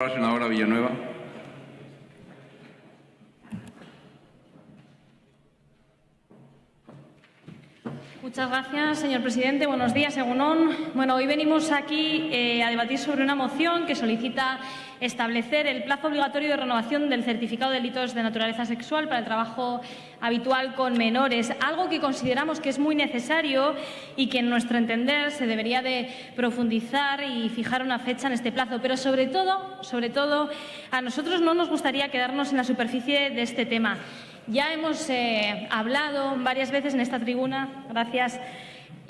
La senadora Villanueva. Muchas gracias, señor presidente. Buenos días, Egunon. Bueno, hoy venimos aquí eh, a debatir sobre una moción que solicita establecer el plazo obligatorio de renovación del certificado de delitos de naturaleza sexual para el trabajo habitual con menores, algo que consideramos que es muy necesario y que, en nuestro entender, se debería de profundizar y fijar una fecha en este plazo. Pero, sobre todo, sobre todo, a nosotros no nos gustaría quedarnos en la superficie de este tema. Ya hemos eh, hablado varias veces en esta tribuna, gracias,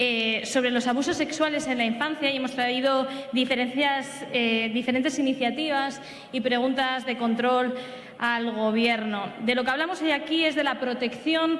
eh, sobre los abusos sexuales en la infancia y hemos traído eh, diferentes iniciativas y preguntas de control al Gobierno. De lo que hablamos hoy aquí es de la protección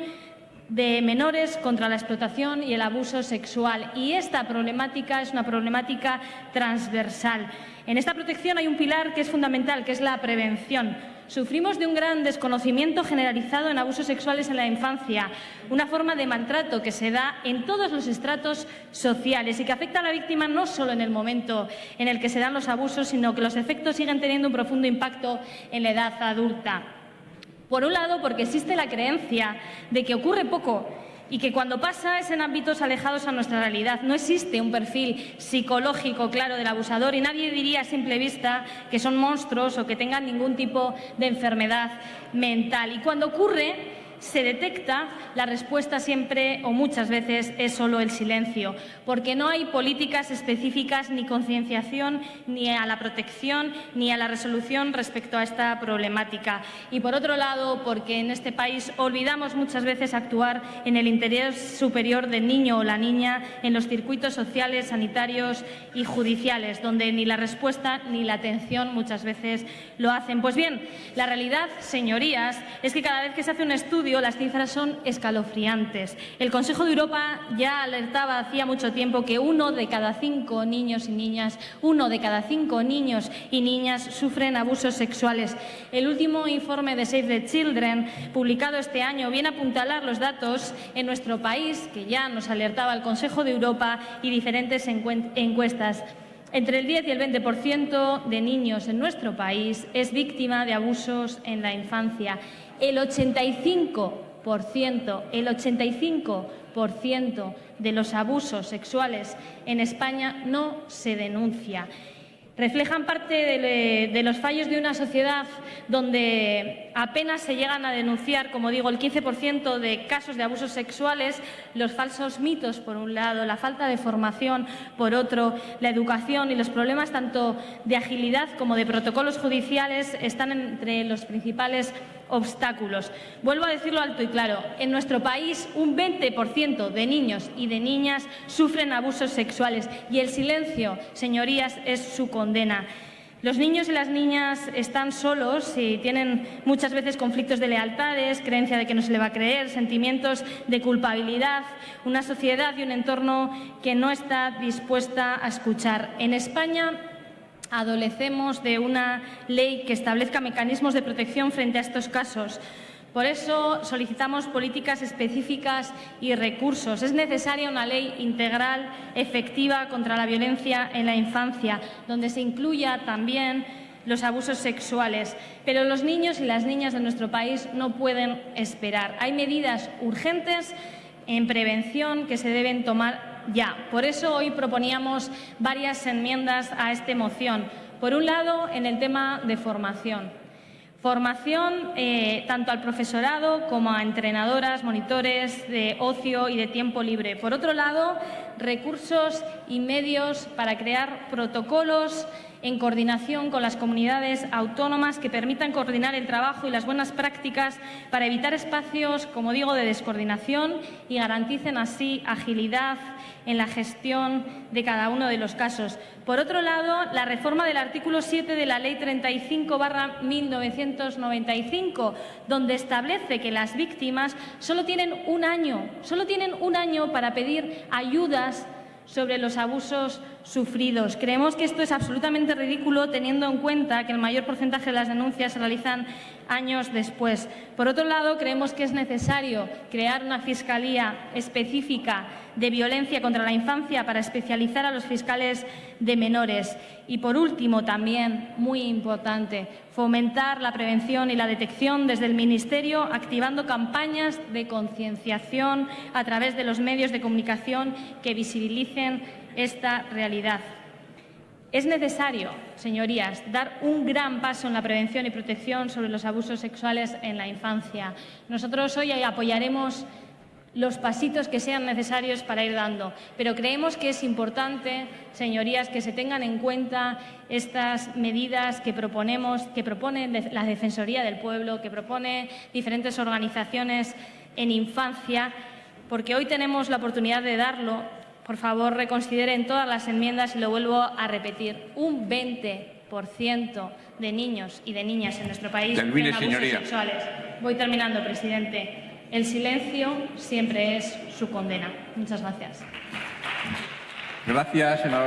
de menores contra la explotación y el abuso sexual. Y esta problemática es una problemática transversal. En esta protección hay un pilar que es fundamental, que es la prevención. Sufrimos de un gran desconocimiento generalizado en abusos sexuales en la infancia, una forma de maltrato que se da en todos los estratos sociales y que afecta a la víctima no solo en el momento en el que se dan los abusos, sino que los efectos siguen teniendo un profundo impacto en la edad adulta. Por un lado, porque existe la creencia de que ocurre poco y que cuando pasa es en ámbitos alejados a nuestra realidad. No existe un perfil psicológico claro del abusador y nadie diría a simple vista que son monstruos o que tengan ningún tipo de enfermedad mental. Y cuando ocurre, se detecta, la respuesta siempre o muchas veces es solo el silencio, porque no hay políticas específicas ni concienciación ni a la protección ni a la resolución respecto a esta problemática. Y por otro lado, porque en este país olvidamos muchas veces actuar en el interés superior del niño o la niña en los circuitos sociales, sanitarios y judiciales, donde ni la respuesta ni la atención muchas veces lo hacen. Pues bien, la realidad, señorías, es que cada vez que se hace un estudio las cifras son escalofriantes. El Consejo de Europa ya alertaba hacía mucho tiempo que uno de cada cinco niños y niñas, uno de cada cinco niños y niñas sufren abusos sexuales. El último informe de Save the Children, publicado este año, viene a apuntalar los datos en nuestro país, que ya nos alertaba el Consejo de Europa y diferentes encuestas. Entre el 10 y el 20% de niños en nuestro país es víctima de abusos en la infancia el 85%, el 85% de los abusos sexuales en España no se denuncia. Reflejan parte de, los fallos de una sociedad donde apenas se llegan a denunciar, como digo, el 15% de casos de abusos sexuales, los falsos mitos, por un lado, la falta de formación, por otro, la educación y los problemas tanto de agilidad como de protocolos judiciales están entre los principales obstáculos. Vuelvo a decirlo alto y claro, en nuestro país un 20% de niños y de niñas sufren abusos sexuales y el silencio, señorías, es su condena. Los niños y las niñas están solos y tienen muchas veces conflictos de lealtades, creencia de que no se le va a creer, sentimientos de culpabilidad, una sociedad y un entorno que no está dispuesta a escuchar. En España adolecemos de una ley que establezca mecanismos de protección frente a estos casos. Por eso solicitamos políticas específicas y recursos. Es necesaria una ley integral, efectiva contra la violencia en la infancia, donde se incluya también los abusos sexuales. Pero los niños y las niñas de nuestro país no pueden esperar. Hay medidas urgentes en prevención que se deben tomar ya. Por eso hoy proponíamos varias enmiendas a esta moción. Por un lado, en el tema de formación. Formación eh, tanto al profesorado como a entrenadoras, monitores de ocio y de tiempo libre. Por otro lado, recursos y medios para crear protocolos en coordinación con las comunidades autónomas que permitan coordinar el trabajo y las buenas prácticas para evitar espacios, como digo, de descoordinación y garanticen así agilidad en la gestión de cada uno de los casos. Por otro lado, la reforma del artículo 7 de la Ley 35-1995, donde establece que las víctimas solo tienen un año, solo tienen un año para pedir ayudas sobre los abusos sufridos. Creemos que esto es absolutamente ridículo teniendo en cuenta que el mayor porcentaje de las denuncias se realizan años después. Por otro lado, creemos que es necesario crear una fiscalía específica de violencia contra la infancia para especializar a los fiscales de menores. Y, por último, también, muy importante, fomentar la prevención y la detección desde el Ministerio, activando campañas de concienciación a través de los medios de comunicación que visibilicen esta realidad. Es necesario, señorías, dar un gran paso en la prevención y protección sobre los abusos sexuales en la infancia. Nosotros hoy apoyaremos los pasitos que sean necesarios para ir dando. Pero creemos que es importante, señorías, que se tengan en cuenta estas medidas que proponemos, que propone la Defensoría del Pueblo, que propone diferentes organizaciones en infancia, porque hoy tenemos la oportunidad de darlo. Por favor, reconsideren todas las enmiendas y lo vuelvo a repetir. Un 20% de niños y de niñas en nuestro país Termine, abusos señoría. sexuales. Voy terminando, presidente. El silencio siempre es su condena. Muchas gracias. Gracias, senador.